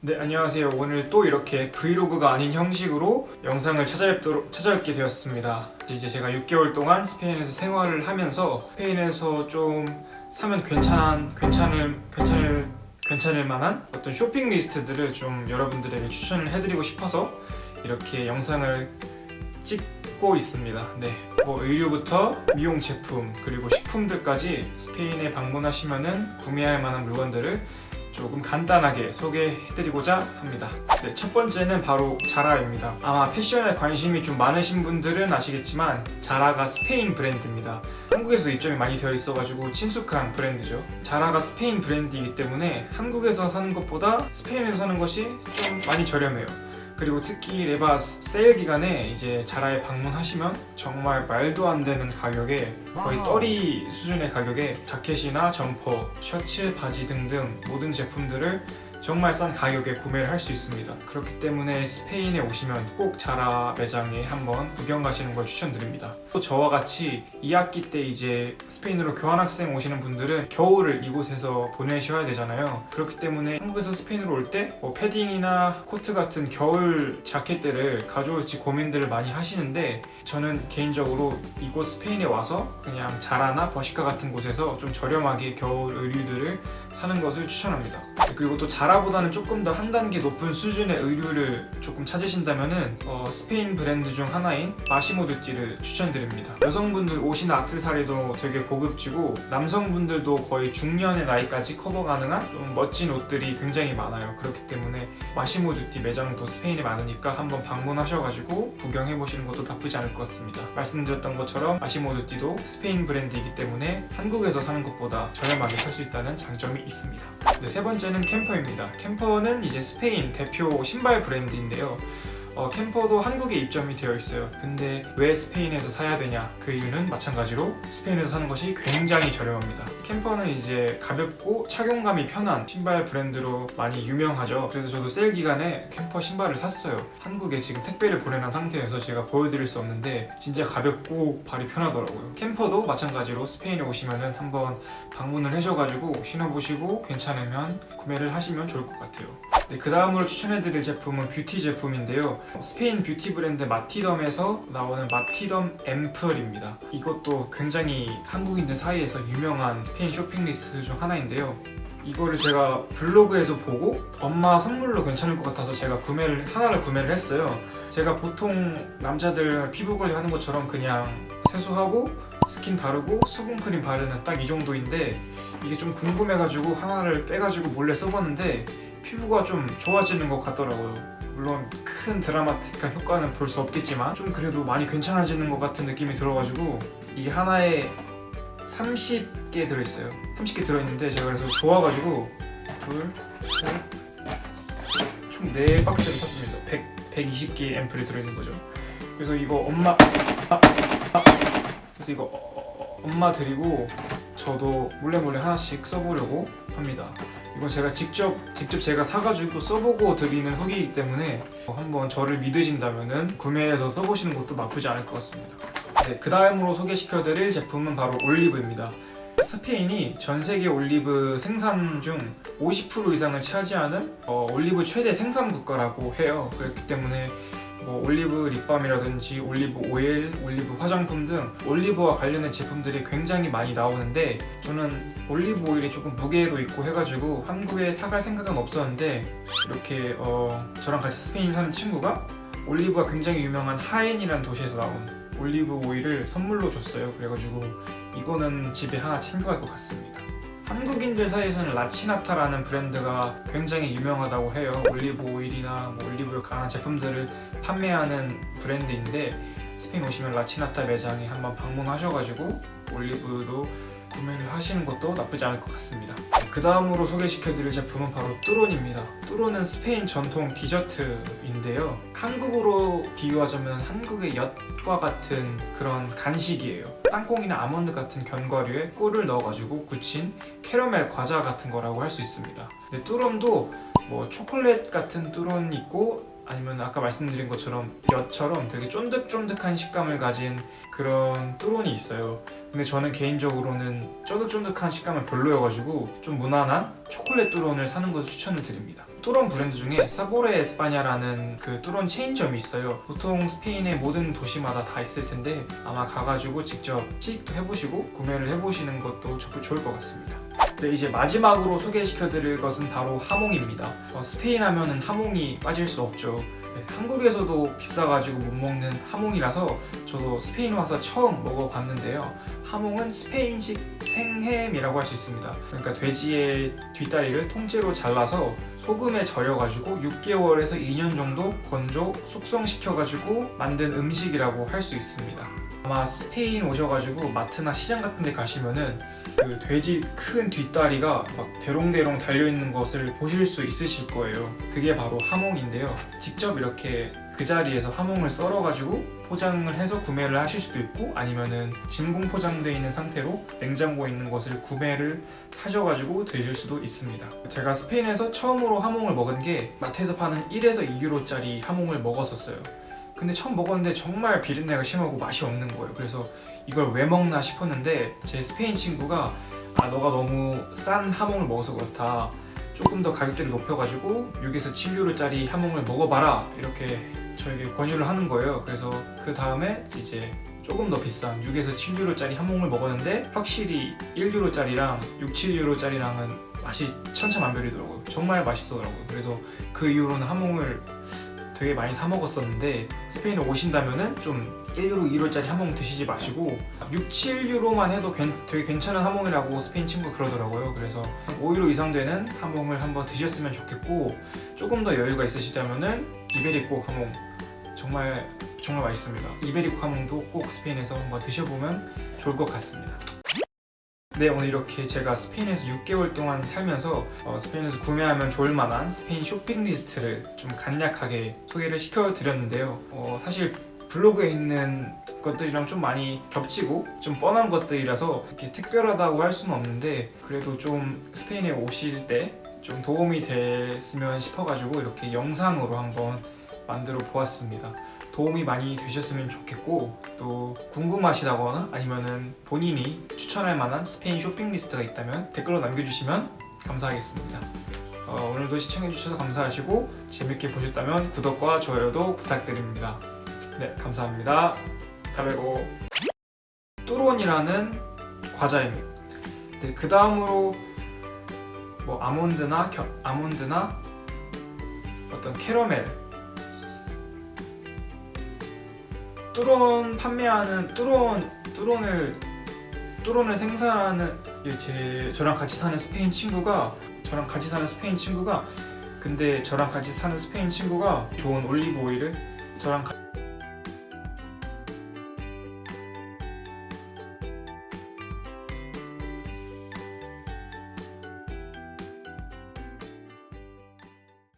네 안녕하세요. 오늘 또 이렇게 vlog가 아닌 형식으로 영상을 찾아뵙도록, 찾아뵙게 되었습니다. 이제 제가 6개월 동안 스페인에서 생활을 하면서 스페인에서 좀 사면 괜찮은 괜찮을 괜찮을 괜찮을 만한 어떤 쇼핑 리스트들을 좀 여러분들에게 추천을 해드리고 싶어서 이렇게 영상을 찍고 있습니다. 네, 뭐 의류부터 미용 제품 그리고 식품들까지 스페인에 방문하시면 은 구매할 만한 물건들을 조금 간단하게 소개해드리고자 합니다. 네, 첫 번째는 바로 자라입니다. 아마 패션에 관심이 좀 많으신 분들은 아시겠지만 자라가 스페인 브랜드입니다. 한국에서도 입점이 많이 되어 있어가지고 친숙한 브랜드죠. 자라가 스페인 브랜드이기 때문에 한국에서 사는 것보다 스페인에서 사는 것이 좀 많이 저렴해요 그리고 특히 rebajas 세일 기간에 이제 자라에 방문하시면 정말 말도 안 되는 가격에 거의 떨이 수준의 가격에 자켓이나 점퍼, 셔츠, 바지 등등 모든 제품들을 정말 싼 가격에 구매를 할 수 있습니다. 그렇기 때문에 스페인에 오시면 꼭 자라 매장에 한번 구경 가시는 걸 추천드립니다. 또 저와 같이 2학기 때 이제 스페인으로 교환학생 오시는 분들은 겨울을 이곳에서 보내셔야 되잖아요. 그렇기 때문에 한국에서 스페인으로 올 때 뭐 패딩이나 코트 같은 겨울 자켓들을 가져올지 고민들을 많이 하시는데 저는 개인적으로 이곳 스페인에 와서 그냥 자라나 버시카 같은 곳에서 좀 저렴하게 겨울 의류들을 사는 것을 추천합니다. 그리고 또 자라보다는 조금 더 한 단계 높은 수준의 의류를 조금 찾으신다면 어, 스페인 브랜드 중 하나인 마시모드띠를 추천드립니다. 여성분들 옷이나 악세사리도 되게 고급지고 남성분들도 거의 중년의 나이까지 커버 가능한 좀 멋진 옷들이 굉장히 많아요. 그렇기 때문에 마시모드띠 매장도 스페인에 많으니까 한번 방문하셔가지고 구경해보시는 것도 나쁘지 않을 것 같습니다. 말씀드렸던 것처럼 마시모드띠도 스페인 브랜드이기 때문에 한국에서 사는 것보다 저렴하게 살 수 있다는 장점이 있습니다. 네, 세 번째는 캠퍼입니다. 캠퍼는 이제 스페인 대표 신발 브랜드인데요 어, 캠퍼도 한국에 입점이 되어 있어요. 근데 왜 스페인에서 사야 되냐? 그 이유는 마찬가지로 스페인에서 사는 것이 굉장히 저렴합니다. 캠퍼는 이제 가볍고 착용감이 편한 신발 브랜드로 많이 유명하죠. 그래서 저도 세일 기간에 캠퍼 신발을 샀어요. 한국에 지금 택배를 보내는 상태여서 제가 보여드릴 수 없는데 진짜 가볍고 발이 편하더라고요. 캠퍼도 마찬가지로 스페인에 오시면 한번 방문을 하셔가지고 신어보시고 괜찮으면 구매를 하시면 좋을 것 같아요 네, 그 다음으로 추천해드릴 제품은 뷰티 제품인데요. 스페인 뷰티 브랜드 MartiDerm에서 나오는 MartiDerm ampoule입니다. 이것도 굉장히 한국인들 사이에서 유명한 스페인 쇼핑 리스트 중 하나인데요. 이거를 제가 블로그에서 보고 엄마 선물로 괜찮을 것 같아서 제가 구매를 하나를 구매를 했어요. 제가 보통 남자들 피부 관리 하는 것처럼 그냥 세수하고 스킨 바르고 수분크림 바르는 딱 이 정도인데 이게 좀 궁금해가지고 하나를 빼가지고 몰래 써봤는데 피부가 좀 좋아지는 것 같더라고요. 물론 큰 드라마틱한 효과는 볼 수 없겠지만 좀 그래도 많이 괜찮아지는 것 같은 느낌이 들어가지고 이게 하나에 30개 들어있어요. 30개 들어있는데 제가 그래서 좋아가지고 둘, 셋, 총 4박스를 샀습니다. 100, 120개의 앰플이 들어있는 거죠. 그래서 이거 엄마 그래서 이거 엄마 드리고 저도 몰래 몰래 하나씩 써보려고 합니다 이건 제가 직접 직접 제가 사가지고 써보고 드리는 후기이기 때문에 한번 저를 믿으신다면 구매해서 써보시는 것도 나쁘지 않을 것 같습니다. 네, 그 다음으로 소개시켜드릴 제품은 바로 올리브입니다. 스페인이 전 세계 올리브 생산 중 50% 이상을 차지하는 어, 올리브 최대 생산 국가라고 해요. 그렇기 때문에 뭐 올리브 lip balm이라든지 올리브 오일, 올리브 화장품 등 올리브와 관련된 제품들이 굉장히 많이 나오는데 저는 올리브 오일이 조금 무게도 있고 해가지고 한국에 사갈 생각은 없었는데 이렇게 어 저랑 같이 스페인 사는 친구가 올리브가 굉장히 유명한 하엔이라는 도시에서 나온 올리브 오일을 선물로 줬어요. 그래가지고 이거는 집에 하나 챙겨갈 것 같습니다 한국인들 사이에서는 La Chinata라는 브랜드가 굉장히 유명하다고 해요. 올리브 오일이나 뭐 올리브유 강한 제품들을 판매하는 브랜드인데 스페인 오시면 La Chinata 매장에 한번 방문하셔가지고 올리브도 구매를 하시는 것도 나쁘지 않을 것 같습니다. 그 다음으로 소개시켜드릴 제품은 바로 turrón입니다. turrón은 스페인 전통 디저트인데요. 한국으로 비유하자면 한국의 엿과 같은 그런 간식이에요 땅콩이나 아몬드 같은 견과류에 꿀을 넣어가지고 굳힌 캐러멜 과자 같은 거라고 할 수 있습니다 뚜론도 뭐 초콜릿 같은 뚜론 있고 아니면 아까 말씀드린 것처럼 엿처럼 되게 쫀득쫀득한 식감을 가진 그런 뚜론이 있어요. 근데 저는 개인적으로는 쫀득쫀득한 식감은 별로여가지고 좀 무난한 초콜릿 뚜론을 사는 것을 추천을 드립니다. 뚜론 브랜드 중에 사보레 에스파냐라는 그 뚜론 체인점이 있어요. 보통 스페인의 모든 도시마다 다 있을 텐데 아마 가가지고 직접 시식도 해보시고 구매를 해보시는 것도 좋- 좋을 것 같습니다. 네, 이제 마지막으로 소개시켜드릴 것은 바로 하몽입니다. 어, 스페인 하면은 하몽이 빠질 수 없죠. 네, 한국에서도 비싸가지고 못 먹는 하몽이라서 저도 스페인 와서 처음 먹어봤는데요. 하몽은 스페인식 생햄이라고 할 수 있습니다. 그러니까 돼지의 뒷다리를 통째로 잘라서 소금에 절여가지고 6개월에서 2년 정도 건조 숙성시켜가지고 만든 음식이라고 할 수 있습니다. 아마 스페인 오셔가지고 마트나 시장 같은 데 가시면은 그 돼지 큰 뒷다리가 막 대롱대롱 달려있는 것을 보실 수 있으실 거예요. 그게 바로 하몽인데요. 직접 이렇게 그 자리에서 하몽을 썰어가지고 포장을 해서 구매를 하실 수도 있고 아니면은 진공 포장되어 있는 상태로 냉장고에 있는 것을 구매를 하셔가지고 드실 수도 있습니다. 제가 스페인에서 처음으로 하몽을 먹은 게 마트에서 파는 1에서 2유로짜리 하몽을 먹었었어요. 근데 처음 먹었는데 정말 비린내가 심하고 맛이 없는 거예요. 그래서 이걸 왜 먹나 싶었는데 제 스페인 친구가 아 너가 너무 싼 하몽을 먹어서 그렇다. 조금 더 가격대를 높여가지고 6에서 7유로짜리 하몽을 먹어봐라 이렇게 저에게 권유를 하는 거예요. 그래서 그 다음에 이제 조금 더 비싼 6에서 7유로짜리 하몽을 먹었는데 확실히 1유로짜리랑 6, 7유로짜리랑은 맛이 천차만별이더라고요. 정말 맛있더라고요. 그래서 그 이후로는 하몽을 되게 많이 사 먹었었는데 스페인에 오신다면은 좀 1유로, 2유로짜리 하몽 드시지 마시고 6, 7유로만 해도 괜- 되게 괜찮은 하몽이라고 스페인 친구 그러더라고요. 그래서 5유로 이상 되는 하몽을 한번 드셨으면 좋겠고 조금 더 여유가 있으시다면은 이베리코 하몽 정말 정말 맛있습니다. 이베리코 하몽도 꼭 스페인에서 한번 드셔보면 좋을 것 같습니다. 네 오늘 이렇게 제가 스페인에서 6개월 동안 살면서 어, 스페인에서 구매하면 좋을 만한 스페인 쇼핑 리스트를 좀 간략하게 소개를 시켜드렸는데요. 어, 사실 블로그에 있는 것들이랑 좀 많이 겹치고 좀 뻔한 것들이라서 이렇게 특별하다고 할 수는 없는데 그래도 좀 스페인에 오실 때 좀 도움이 됐으면 싶어가지고 이렇게 영상으로 한번 만들어 보았습니다 도움이 많이 되셨으면 좋겠고 또 궁금하시다거나 아니면은 본인이 추천할 만한 스페인 쇼핑 리스트가 있다면 댓글로 남겨주시면 감사하겠습니다. 어, 오늘도 시청해주셔서 감사하시고 재밌게 보셨다면 구독과 좋아요도 부탁드립니다. 네, 감사합니다. 다베고 뚜론이라는 과자입니다. 네, 그 다음으로 뭐 아몬드나 겨, 아몬드나 어떤 캐러멜 뚜론 판매하는 뚜론 뚜론을 뚜론을 생산하는 제 저랑 같이 사는 스페인 친구가 저랑 같이 사는 스페인 친구가 근데 저랑 같이 사는 스페인 친구가 좋은 올리브 오일을 저랑 같이